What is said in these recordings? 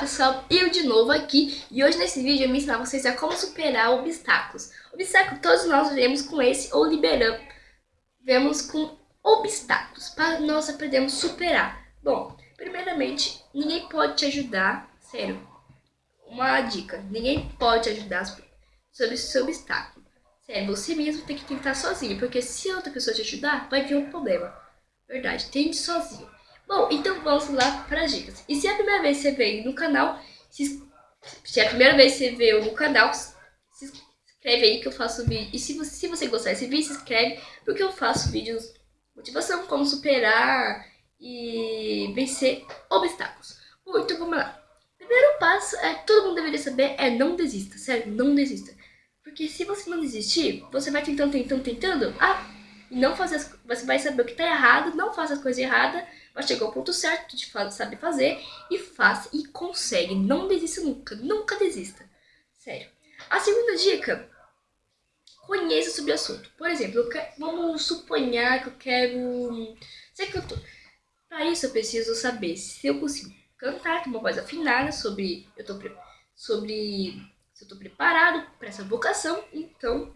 Pessoal, eu de novo aqui e hoje nesse vídeo eu vou ensinar vocês a como superar obstáculos. Obstáculo todos nós vemos com esse ou liberamos, vemos com obstáculos para nós aprendermos a superar. Bom, primeiramente, ninguém pode te ajudar, sério, uma dica, ninguém pode te ajudar sobre esse obstáculo. Sério, você mesmo tem que tentar sozinho, porque se outra pessoa te ajudar, vai vir um problema. Verdade, tente sozinho. Bom, então vamos lá para as dicas. E se é a primeira vez que você veio no canal, se, se é a primeira vez que você veio no canal, se inscreve aí que eu faço vídeo. E se você, se você gostar desse vídeo, se inscreve, porque eu faço vídeos de motivação, como superar e vencer obstáculos. Bom, então vamos lá. Primeiro passo é todo mundo deveria saber é não desista, sério, não desista. Porque se você não desistir, você vai tentando, tentando, tentando, ah, não fazer as, você vai saber o que está errado, não faça as coisas erradas, vai chegar ao ponto certo de saber fazer e faz e consegue. Não desista nunca, nunca desista. Sério. A segunda dica, conheça sobre o assunto. Por exemplo, quero, vamos suponhar que eu quero ser cantor. Para isso eu preciso saber se eu consigo cantar com uma voz afinada sobre eu tô sobre se eu tô preparado para essa vocação, então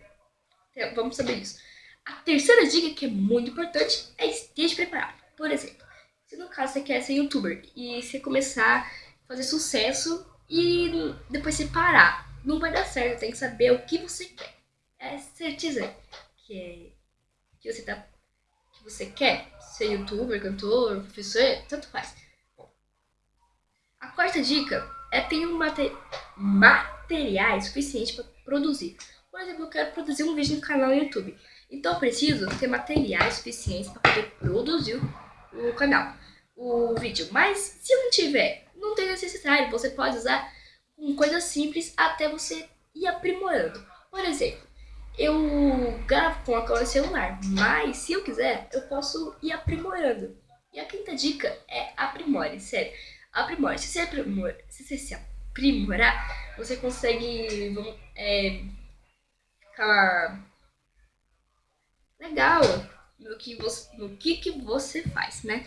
vamos saber isso. A terceira dica, que é muito importante, é esteja preparado. Por exemplo, se no caso você quer ser youtuber e você começar a fazer sucesso e depois você parar, não vai dar certo, tem que saber o que você quer. É certeza que, é, que você tá que você quer ser youtuber, cantor, professor, tanto faz. A quarta dica é ter um mate, materiais suficientes para produzir. Por exemplo, eu quero produzir um vídeo no canal no YouTube. Então preciso ter materiais suficientes para poder produzir o canal, o vídeo. Mas se não tiver, não tem necessidade. Você pode usar com coisas simples até você ir aprimorando. Por exemplo, eu gravo com a câmera celular, mas se eu quiser, eu posso ir aprimorando. E a quinta dica é aprimore, sério. Aprimore. Se você, aprimor, se, você se aprimorar, você consegue vamos, é, ficar legal no que você, no que, que você faz, né?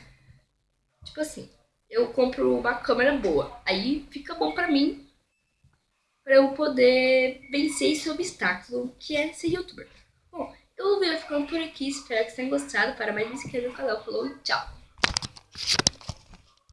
Tipo assim, eu compro uma câmera boa, aí fica bom pra mim, pra eu poder vencer esse obstáculo que é ser youtuber. Bom, eu vou ficando por aqui, espero que vocês tenham gostado. Para mais, me inscreva no canal. Falou, tchau!